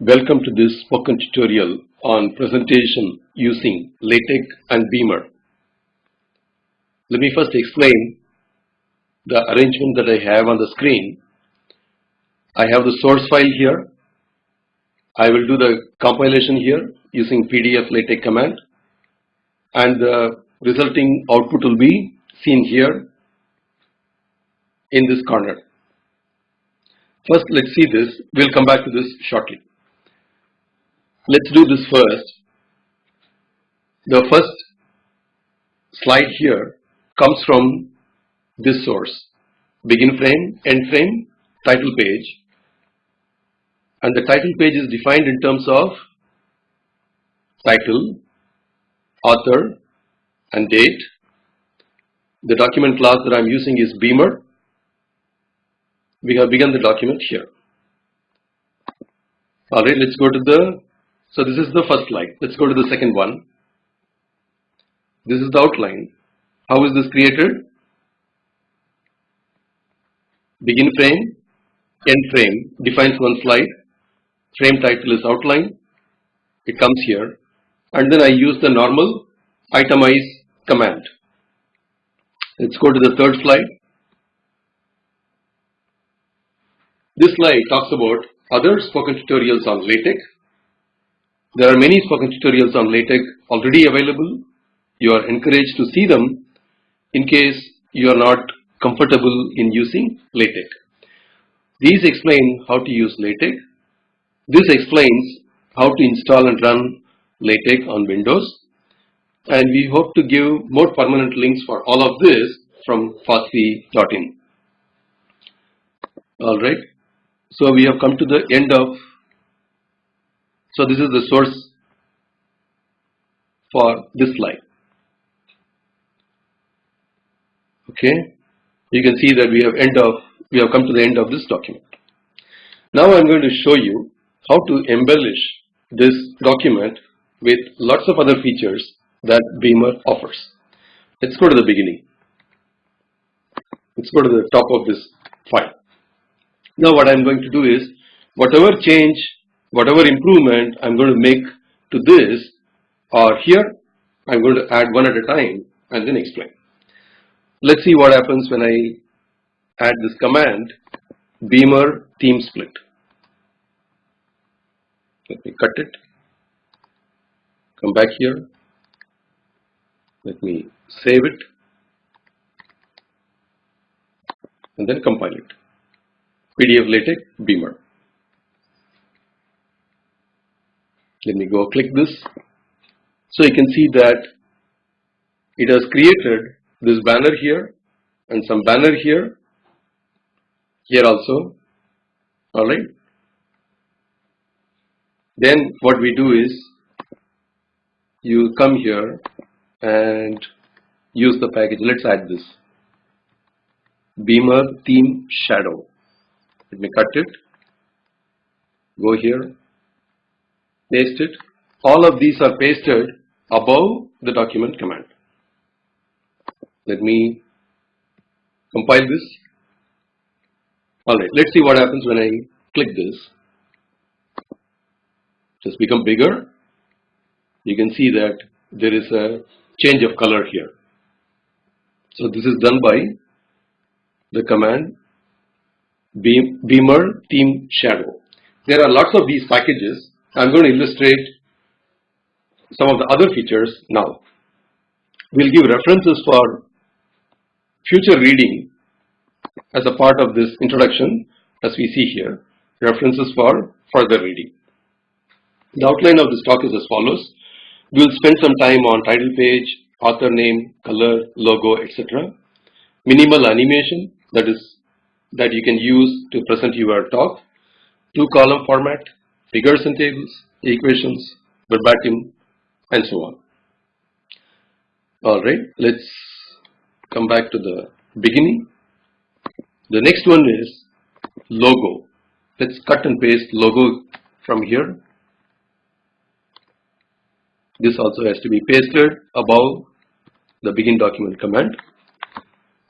Welcome to this spoken tutorial on presentation using LaTeX and Beamer. Let me first explain the arrangement that I have on the screen. I have the source file here. I will do the compilation here using PDF LaTeX command and the resulting output will be seen here in this corner. First, let's see this. We'll come back to this shortly. Let's do this first. The first slide here comes from this source. Begin frame, end frame, title page. And the title page is defined in terms of title, author, and date. The document class that I'm using is Beamer we have begun the document here. Alright, let's go to the, so this is the first slide. Let's go to the second one. This is the outline. How is this created? Begin frame, end frame defines one slide. Frame title is outline. It comes here. And then I use the normal itemize command. Let's go to the third slide. This slide talks about other spoken tutorials on LaTeX. There are many spoken tutorials on LaTeX already available. You are encouraged to see them in case you are not comfortable in using LaTeX. These explain how to use LaTeX. This explains how to install and run LaTeX on Windows. And we hope to give more permanent links for all of this from fossee.in. Alright. So we have come to the end of, so this is the source for this slide. Okay, you can see that we have end of, we have come to the end of this document. Now I'm going to show you how to embellish this document with lots of other features that Beamer offers. Let's go to the beginning. Let's go to the top of this file. Now what I'm going to do is whatever change, whatever improvement I'm going to make to this or here, I'm going to add one at a time and then explain. Let's see what happens when I add this command beamer theme split. Let me cut it. Come back here. Let me save it and then compile it. PDF LaTeX Beamer. Let me go click this. So you can see that it has created this banner here and some banner here, here also, alright. Then what we do is you come here and use the package. Let's add this Beamer theme shadow. Let me cut it. Go here. Paste it. All of these are pasted above the document command. Let me compile this. Alright, let's see what happens when I click this. Just become bigger. You can see that there is a change of color here. So this is done by the command Beamer Theme Shadow. There are lots of these packages. I'm going to illustrate some of the other features now. We'll give references for future reading as a part of this introduction as we see here, references for further reading. The outline of this talk is as follows. We'll spend some time on title page, author name, color, logo, etc. Minimal animation, that is that you can use to present your talk, two column format, figures and tables, equations, verbatim, and so on. Alright, let's come back to the beginning. The next one is logo. Let's cut and paste logo from here. This also has to be pasted above the begin document command.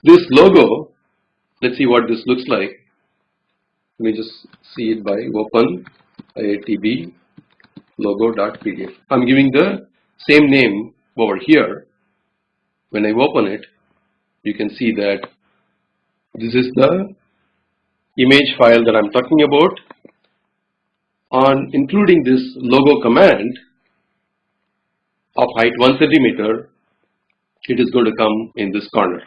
This logo Let's see what this looks like. Let me just see it by open iitb logo.pdf. I'm giving the same name over here. When I open it, you can see that this is the image file that I'm talking about. On including this logo command of height 1 centimeter, it is going to come in this corner.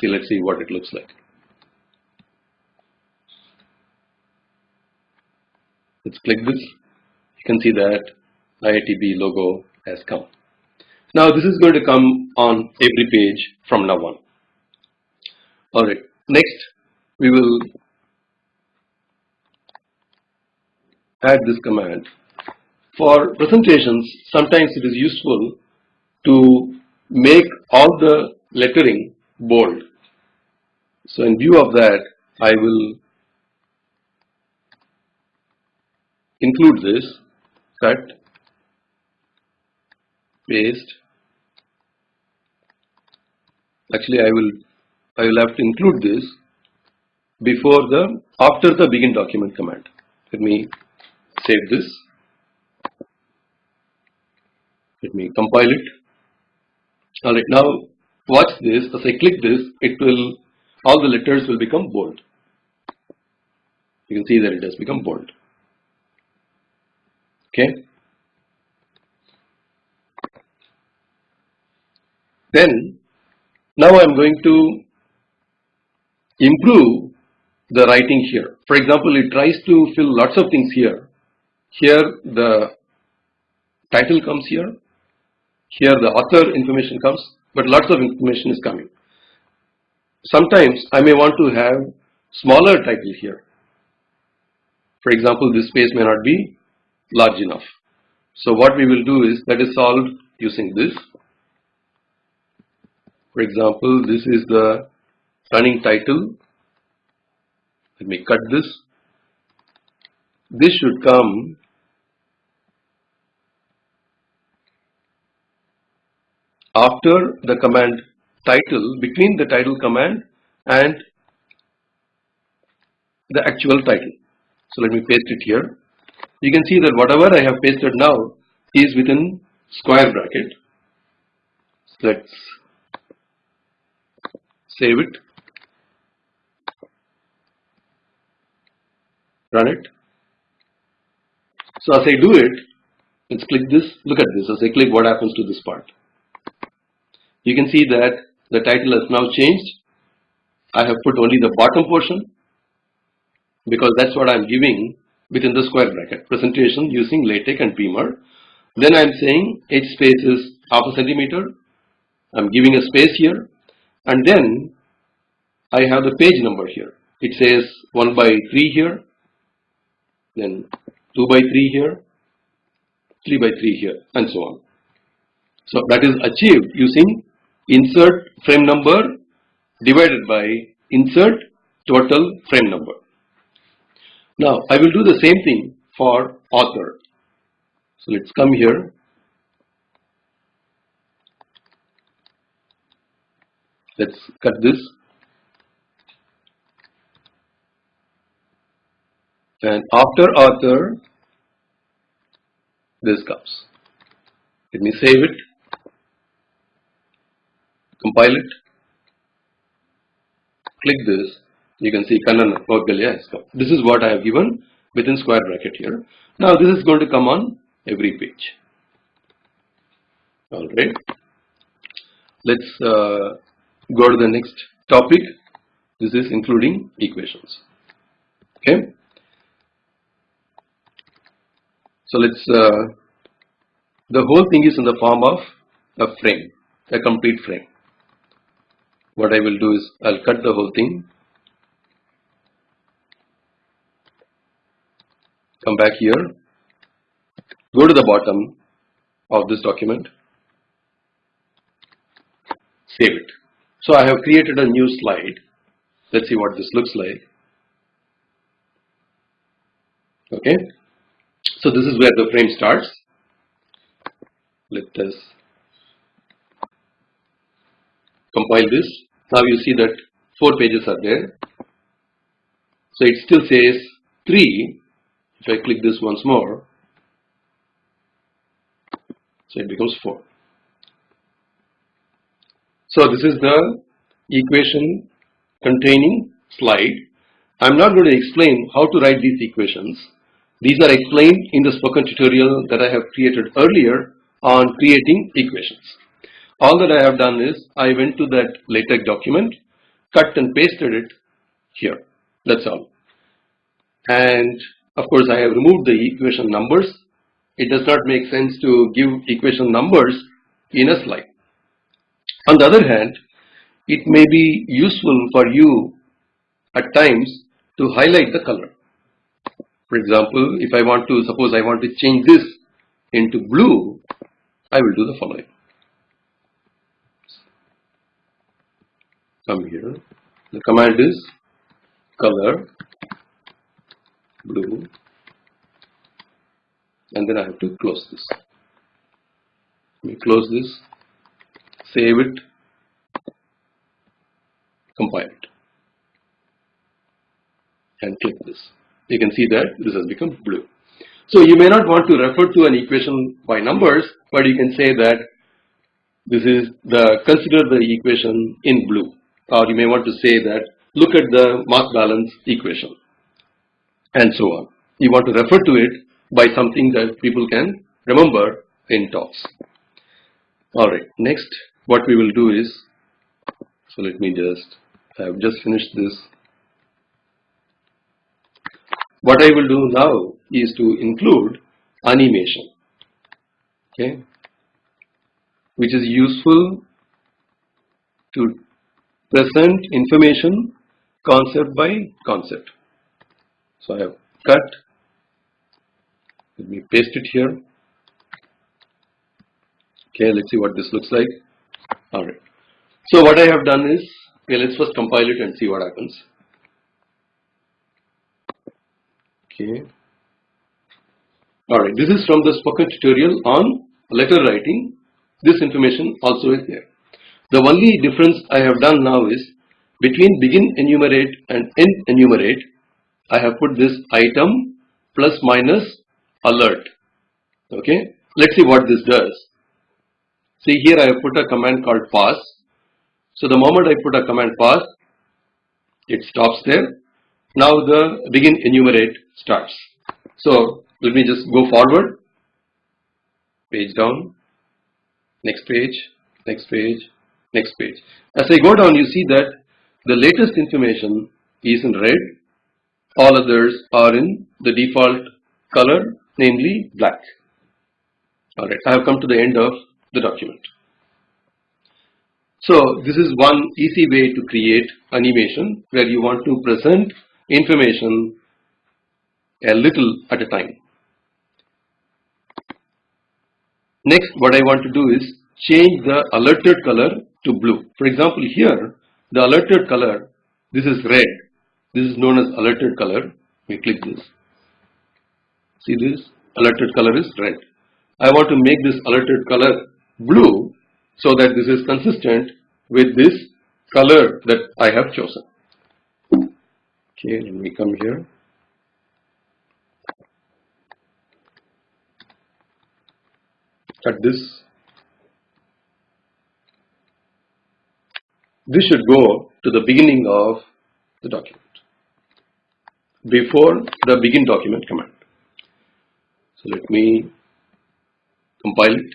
See, let's see what it looks like. Let's click this. You can see that IITB logo has come. Now this is going to come on every page from now on. Alright, next we will add this command. For presentations, sometimes it is useful to make all the lettering bold. So in view of that, I will include this, cut, paste. Actually, I will I will have to include this before the after the begin document command. Let me save this. Let me compile it. Alright, now watch this. As I click this, it will all the letters will become bold. You can see that it has become bold. Okay. Then now I'm going to improve the writing here. For example, it tries to fill lots of things here. Here the title comes here. Here the author information comes, but lots of information is coming. Sometimes I may want to have smaller title here. For example, this space may not be large enough. So what we will do is that is solved using this. For example, this is the running title. Let me cut this. This should come after the command title, between the title command and the actual title. So let me paste it here. You can see that whatever I have pasted now is within square bracket. So let's save it, run it. So as I do it, let's click this, look at this, as I click what happens to this part. You can see that the title has now changed. I have put only the bottom portion because that's what I'm giving within the square bracket presentation using LaTeX and Beamer. Then I'm saying H space is half a centimeter. I'm giving a space here and then I have the page number here. It says 1 by 3 here, then 2 by 3 here, 3 by 3 here and so on. So that is achieved using insert frame number divided by insert total frame number. Now I will do the same thing for author. So let's come here. Let's cut this. And after author, this comes. Let me save it compile it, click this, you can see Kannan come. This is what I have given within square bracket here. Now this is going to come on every page. Alright. Let's uh, go to the next topic. This is including equations. Okay. So let's, uh, the whole thing is in the form of a frame, a complete frame what I will do is I'll cut the whole thing come back here go to the bottom of this document save it. So I have created a new slide. Let's see what this looks like. Okay? So this is where the frame starts. Let us compile this. Now you see that four pages are there. So it still says 3 If I click this once more, so it becomes 4. So this is the equation containing slide. I'm not going to explain how to write these equations. These are explained in the spoken tutorial that I have created earlier on creating equations. All that I have done is I went to that LaTeX document, cut and pasted it here. That's all. And of course I have removed the equation numbers. It does not make sense to give equation numbers in a slide. On the other hand, it may be useful for you at times to highlight the color. For example, if I want to, suppose I want to change this into blue, I will do the following. Come here. The command is color blue and then I have to close this. Let me close this, save it, compile it and click this. You can see that this has become blue. So you may not want to refer to an equation by numbers, but you can say that this is the consider the equation in blue, or you may want to say that look at the mass balance equation, and so on. You want to refer to it by something that people can remember in talks. All right, next what we will do is, so let me just, I have just finished this what I will do now is to include animation, okay, which is useful to present information concept by concept. So I have cut, let me paste it here. Okay, let's see what this looks like. Alright. So what I have done is, okay, let's first compile it and see what happens. Okay. Alright, this is from the spoken tutorial on letter writing. This information also is there. The only difference I have done now is between begin enumerate and end enumerate, I have put this item plus minus alert. Okay, let's see what this does. See here I have put a command called pause. So the moment I put a command pause, it stops there now the begin enumerate starts. So let me just go forward, page down, next page, next page, next page. As I go down you see that the latest information is in red, all others are in the default color namely black. Alright, I have come to the end of the document. So this is one easy way to create animation where you want to present information a little at a time. Next, what I want to do is change the alerted color to blue. For example, here, the alerted color, this is red. This is known as alerted color. We click this. See this? Alerted color is red. I want to make this alerted color blue so that this is consistent with this color that I have chosen. Okay, let me come here. Cut this. This should go to the beginning of the document before the begin document command. So let me compile it.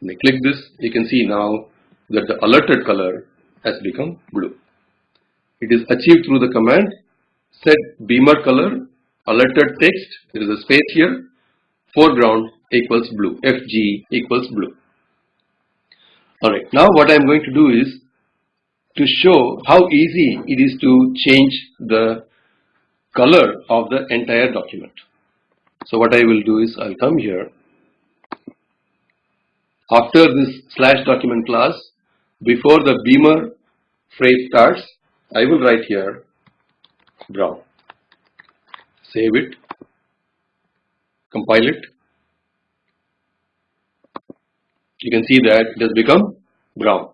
When I click this, you can see now that the alerted color has become blue. It is achieved through the command set beamer color alerted text there is a space here foreground equals blue FG equals blue. Alright now what I am going to do is to show how easy it is to change the color of the entire document. So what I will do is I'll come here after this slash document class before the beamer phrase starts, I will write here brown. Save it, compile it. You can see that it has become brown.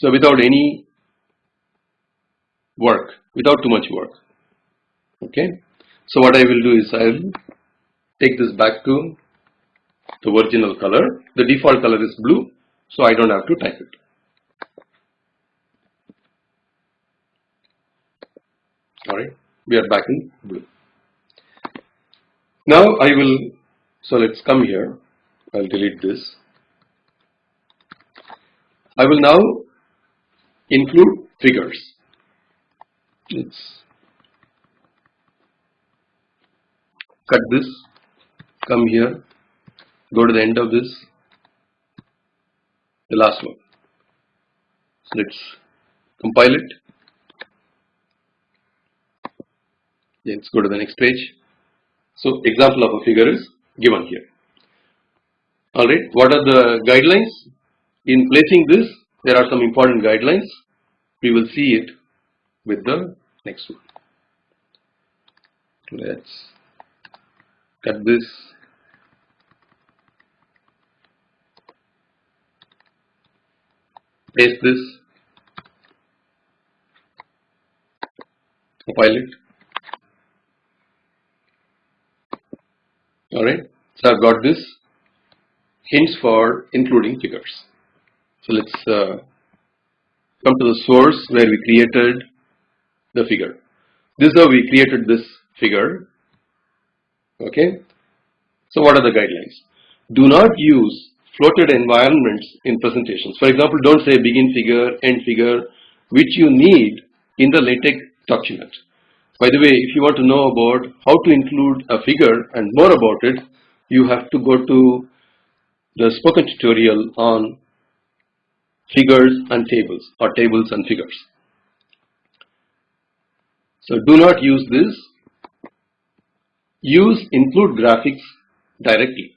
So without any work without too much work. Okay. So what I will do is I will take this back to the original color. The default color is blue, so I don't have to type it. Alright, we are back in blue. Now I will, so let's come here, I'll delete this. I will now include figures. Let's cut this, come here, go to the end of this, the last one. So let's compile it. Let's go to the next page. So example of a figure is given here. Alright, what are the guidelines? In placing this, there are some important guidelines. We will see it with the next one. Let's cut this. Paste this. Compile it. Alright, so I've got this hints for including figures. So let's uh, come to the source where we created the figure. This is how we created this figure. Okay. So what are the guidelines? Do not use floated environments in presentations. For example, don't say begin figure, end figure, which you need in the LaTeX document. By the way, if you want to know about how to include a figure and more about it, you have to go to the spoken tutorial on figures and tables or tables and figures. So do not use this. Use include graphics directly.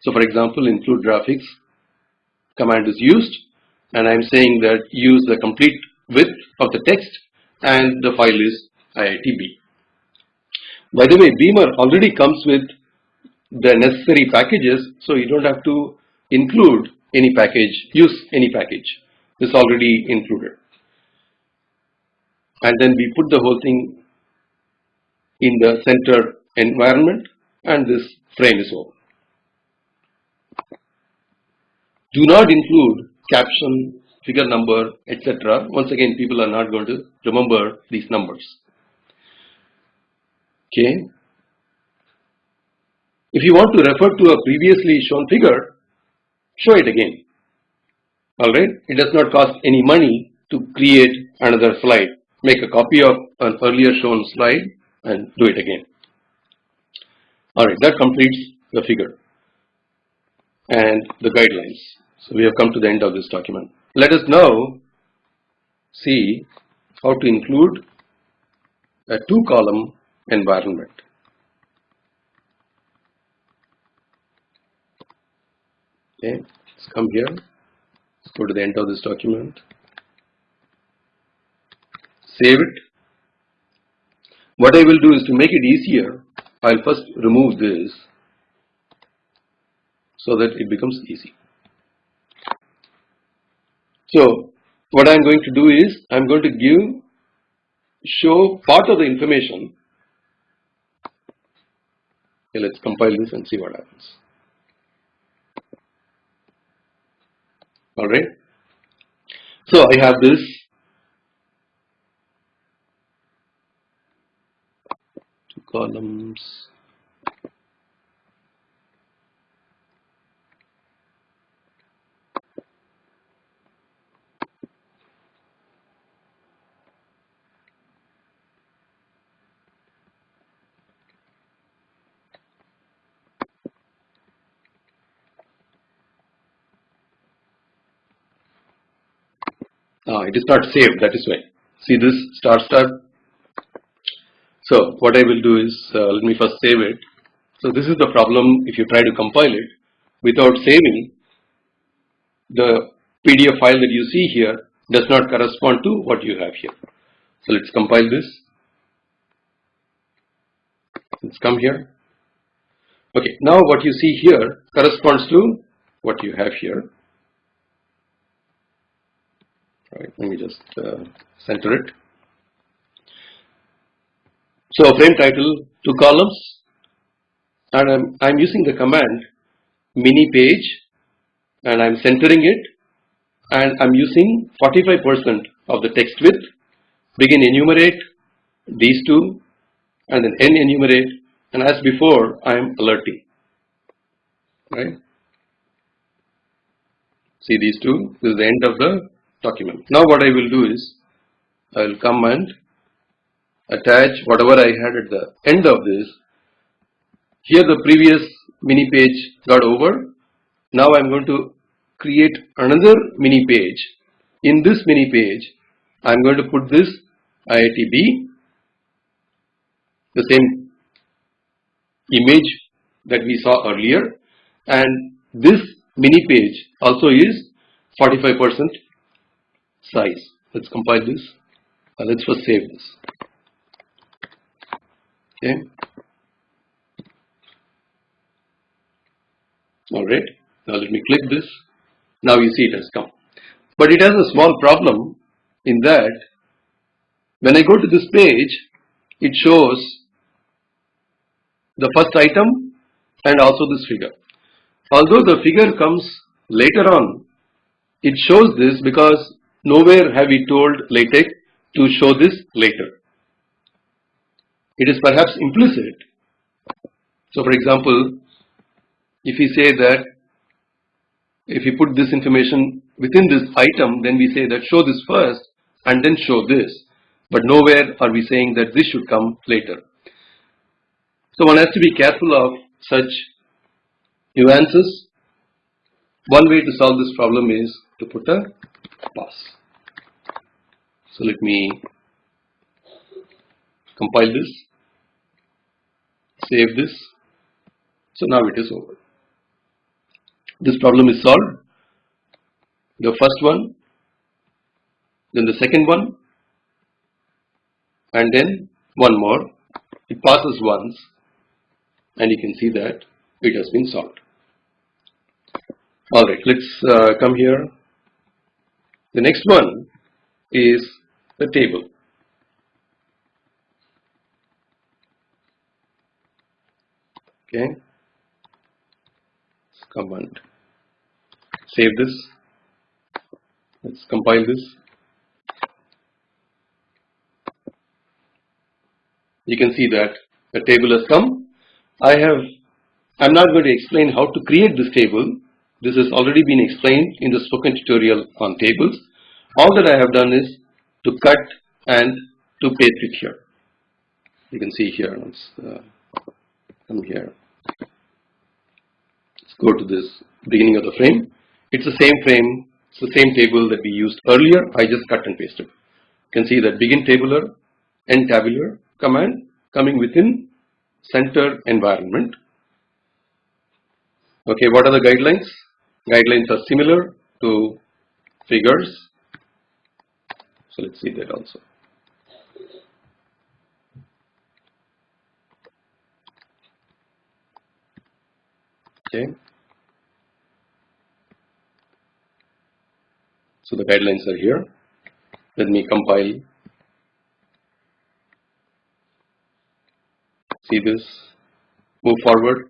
So for example, include graphics command is used and I'm saying that use the complete width of the text and the file is IITB. By the way, Beamer already comes with the necessary packages, so you don't have to include any package, use any package. It's already included. And then we put the whole thing in the center environment and this frame is over. Do not include caption, figure number, etc. Once again, people are not going to remember these numbers. Okay. If you want to refer to a previously shown figure, show it again. Alright, it does not cost any money to create another slide. Make a copy of an earlier shown slide and do it again. Alright, that completes the figure and the guidelines. So we have come to the end of this document. Let us now see how to include a two column environment. Okay, let's come here. Let's go to the end of this document. Save it. What I will do is to make it easier, I'll first remove this so that it becomes easy. So what I'm going to do is I'm going to give show part of the information Okay, let's compile this and see what happens. Alright. So I have this two columns Uh, it is not saved, that is why. See this star star? So what I will do is, uh, let me first save it. So this is the problem if you try to compile it without saving, the PDF file that you see here does not correspond to what you have here. So let's compile this. Let's come here. Okay, now what you see here corresponds to what you have here. Right, let me just uh, center it. So frame title, two columns, and I'm, I'm using the command mini page and I'm centering it. And I'm using 45% of the text width, begin enumerate these two and then end enumerate. And as before I am alerting, right. See these two, this is the end of the document. Now what I will do is, I will come and attach whatever I had at the end of this. Here the previous mini page got over. Now I am going to create another mini page. In this mini page, I am going to put this IITB, the same image that we saw earlier and this mini page also is 45% size. Let's compile this. Uh, let's first save this. Okay. Alright. Now let me click this. Now you see it has come. But it has a small problem in that when I go to this page, it shows the first item and also this figure. Although the figure comes later on, it shows this because nowhere have we told LaTeX to show this later. It is perhaps implicit. So for example, if we say that if we put this information within this item, then we say that show this first and then show this. But nowhere are we saying that this should come later. So one has to be careful of such nuances. One way to solve this problem is to put a pause. So let me compile this, save this. So now it is over. This problem is solved. The first one, then the second one, and then one more. It pauses once and you can see that it has been solved. Alright, let's uh, come here. The next one is the table. Okay, let's save this. Let's compile this. You can see that the table has come I have, I'm not going to explain how to create this table. This has already been explained in the spoken tutorial on tables. All that I have done is to cut and to paste it here. You can see here, let's uh, come here. Let's go to this beginning of the frame. It's the same frame, it's the same table that we used earlier. I just cut and pasted. You can see that begin tabular, end tabular command coming within center environment. Okay, what are the guidelines? Guidelines are similar to figures. So let's see that also. Okay. So the guidelines are here. Let me compile see this move forward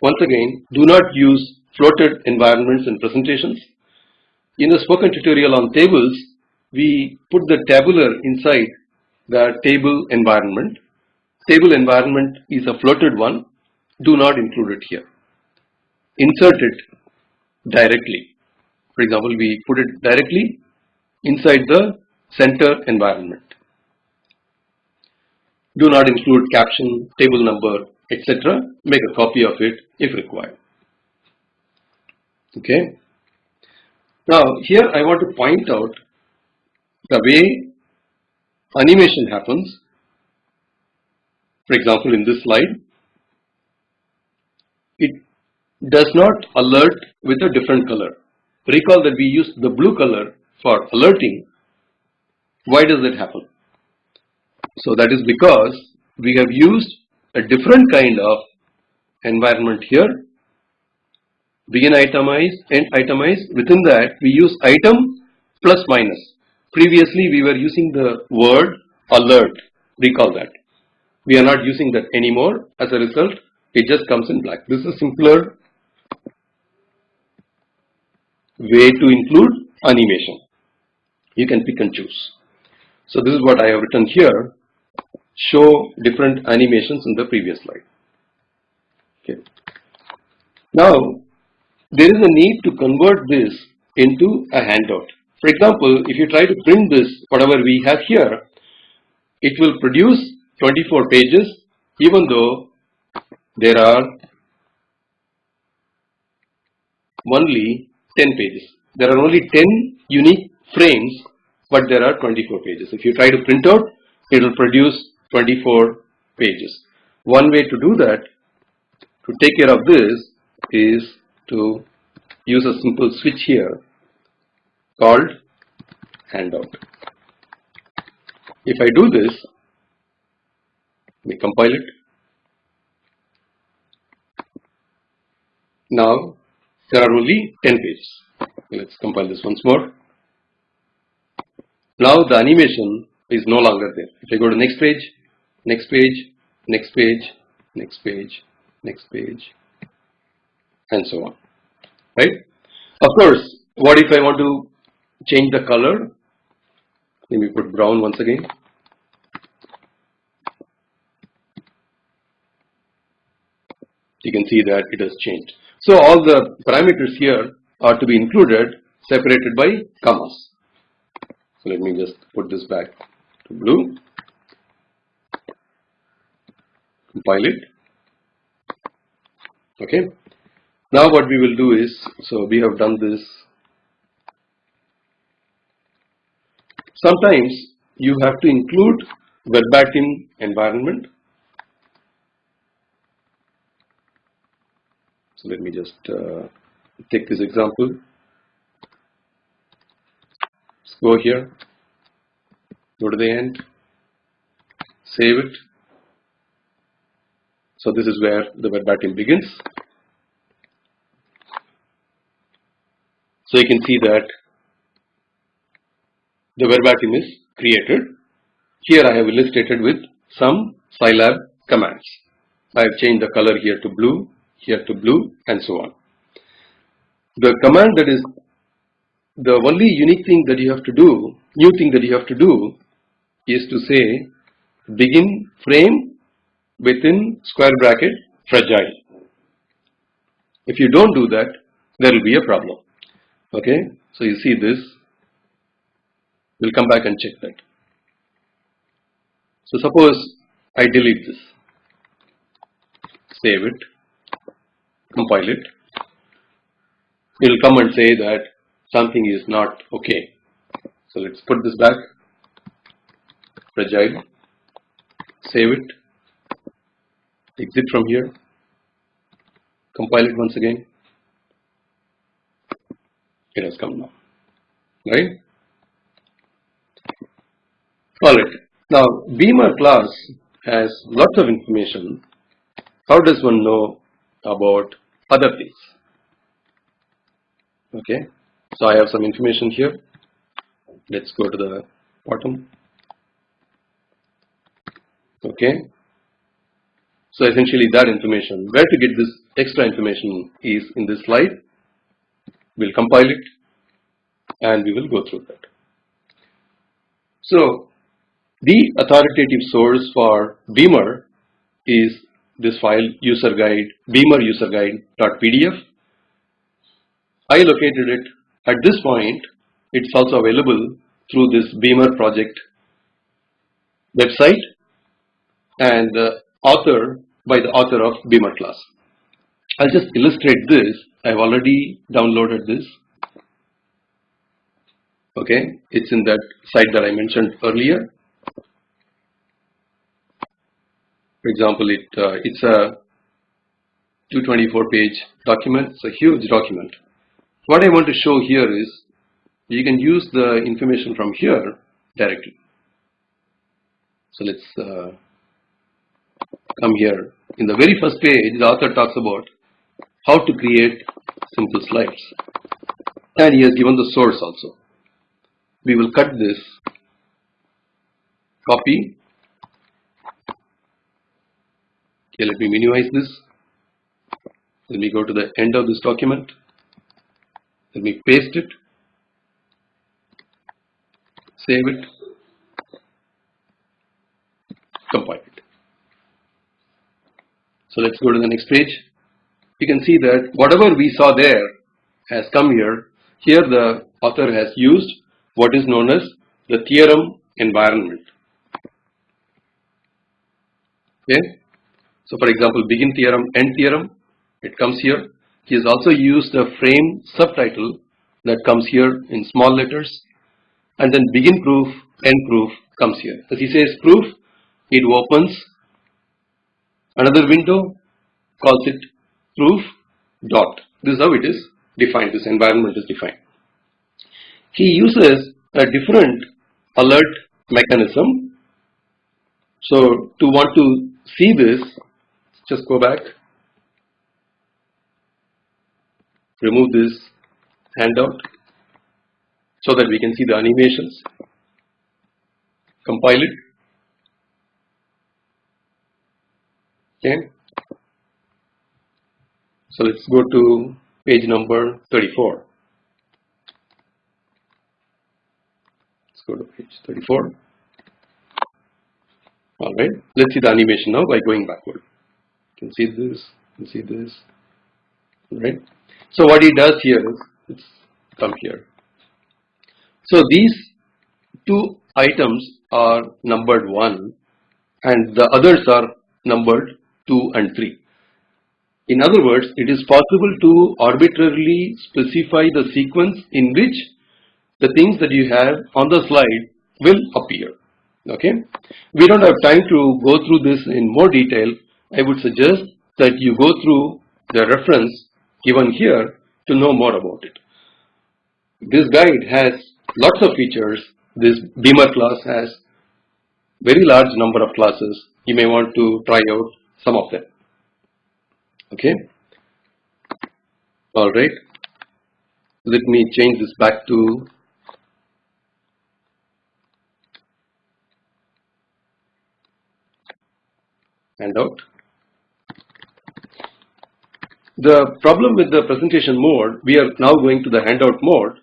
once again do not use floated environments in presentations in the spoken tutorial on tables we put the tabular inside the table environment table environment is a floated one do not include it here insert it directly for example we put it directly inside the center environment do not include caption, table number, etc. Make a copy of it if required. Okay. Now here I want to point out the way animation happens. For example, in this slide, it does not alert with a different color. Recall that we use the blue color for alerting. Why does that happen? So that is because we have used a different kind of environment here. Begin itemize, end itemize. Within that we use item plus minus. Previously we were using the word alert. Recall that. we are not using that anymore. As a result, it just comes in black. This is a simpler way to include animation. You can pick and choose. So this is what I have written here. Show different animations in the previous slide. Okay. Now, there is a need to convert this into a handout. For example, if you try to print this, whatever we have here, it will produce 24 pages even though there are only 10 pages. There are only 10 unique frames but there are 24 pages. If you try to print out, it will produce 24 pages. One way to do that, to take care of this, is to use a simple switch here called handout. If I do this, we compile it. Now there are only 10 pages. Let's compile this once more. Now the animation is no longer there. If I go to next page, next page, next page, next page, next page, and so on. Right? Of course, what if I want to change the color? Let me put brown once again. You can see that it has changed. So all the parameters here are to be included separated by commas. So let me just put this back to blue. Compile it. Okay. Now what we will do is, so we have done this. Sometimes you have to include verbatim environment So let me just uh, take this example. Let's go here, go to the end, save it. So this is where the verbatim begins. So you can see that the verbatim is created. Here I have illustrated with some Scilab commands. I have changed the color here to blue here to blue and so on. The command that is the only unique thing that you have to do, new thing that you have to do is to say begin frame within square bracket fragile. If you don't do that, there will be a problem. Okay, so you see this, we'll come back and check that. So suppose I delete this, save it, compile it, it will come and say that something is not okay. So let's put this back, fragile, save it, exit from here, compile it once again, it has come now, right? Alright, now Beamer class has lots of information. How does one know about other things. Okay, so I have some information here. Let's go to the bottom. Okay, so essentially that information, where to get this extra information is in this slide. We'll compile it and we will go through that. So the authoritative source for Beamer is this file user guide beamer user guide.pdf. I located it at this point. It's also available through this Beamer project website and the author by the author of Beamer class. I'll just illustrate this. I've already downloaded this. Okay, it's in that site that I mentioned earlier. For example, it uh, it's a 224 page document. It's a huge document. What I want to show here is you can use the information from here directly. So let's uh, come here. In the very first page, the author talks about how to create simple slides. And he has given the source also. We will cut this, copy, Okay, let me minimize this. Let me go to the end of this document. Let me paste it. Save it. Compile it. So let's go to the next page. You can see that whatever we saw there has come here. Here the author has used what is known as the theorem environment. Okay. So for example, begin theorem, end theorem, it comes here. He has also used the frame subtitle that comes here in small letters. And then begin proof, end proof comes here. As he says proof, it opens another window, calls it proof dot. This is how it is defined, this environment is defined. He uses a different alert mechanism. So to want to see this, just go back, remove this handout so that we can see the animations, compile it. Okay. So let's go to page number 34. Let's go to page 34. All right, let's see the animation now by going backward. See this, see this, right? So what he does here is, let's come here. So these two items are numbered 1 and the others are numbered 2 and 3. In other words, it is possible to arbitrarily specify the sequence in which the things that you have on the slide will appear okay we don't have time to go through this in more detail I would suggest that you go through the reference given here to know more about it. This guide has lots of features. This beamer class has very large number of classes. You may want to try out some of them. Okay? All right. Let me change this back to handout. The problem with the presentation mode, we are now going to the handout mode.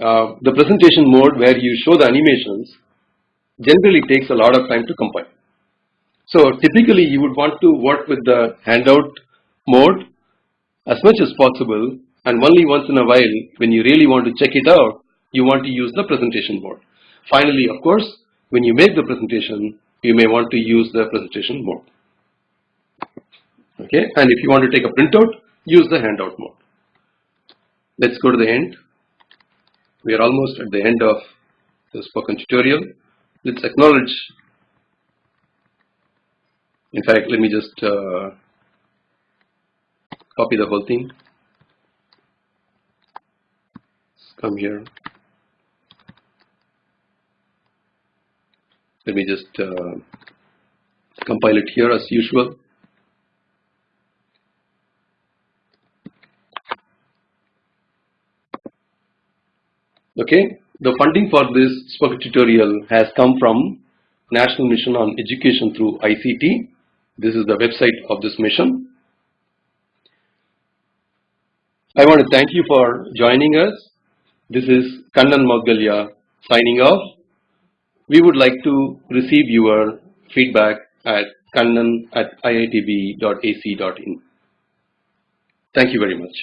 Uh, the presentation mode where you show the animations generally takes a lot of time to compile. So typically you would want to work with the handout mode as much as possible and only once in a while when you really want to check it out you want to use the presentation mode. Finally of course when you make the presentation you may want to use the presentation mode. Okay, and if you want to take a printout, use the handout mode. Let's go to the end. We are almost at the end of the spoken tutorial. Let's acknowledge. In fact, let me just uh, copy the whole thing. Let's come here. Let me just uh, compile it here as usual. Okay, the funding for this spoken tutorial has come from National Mission on Education through ICT. This is the website of this mission. I want to thank you for joining us. This is Kannan Moudgalya signing off we would like to receive your feedback at kannan at iitb.ac.in. Thank you very much.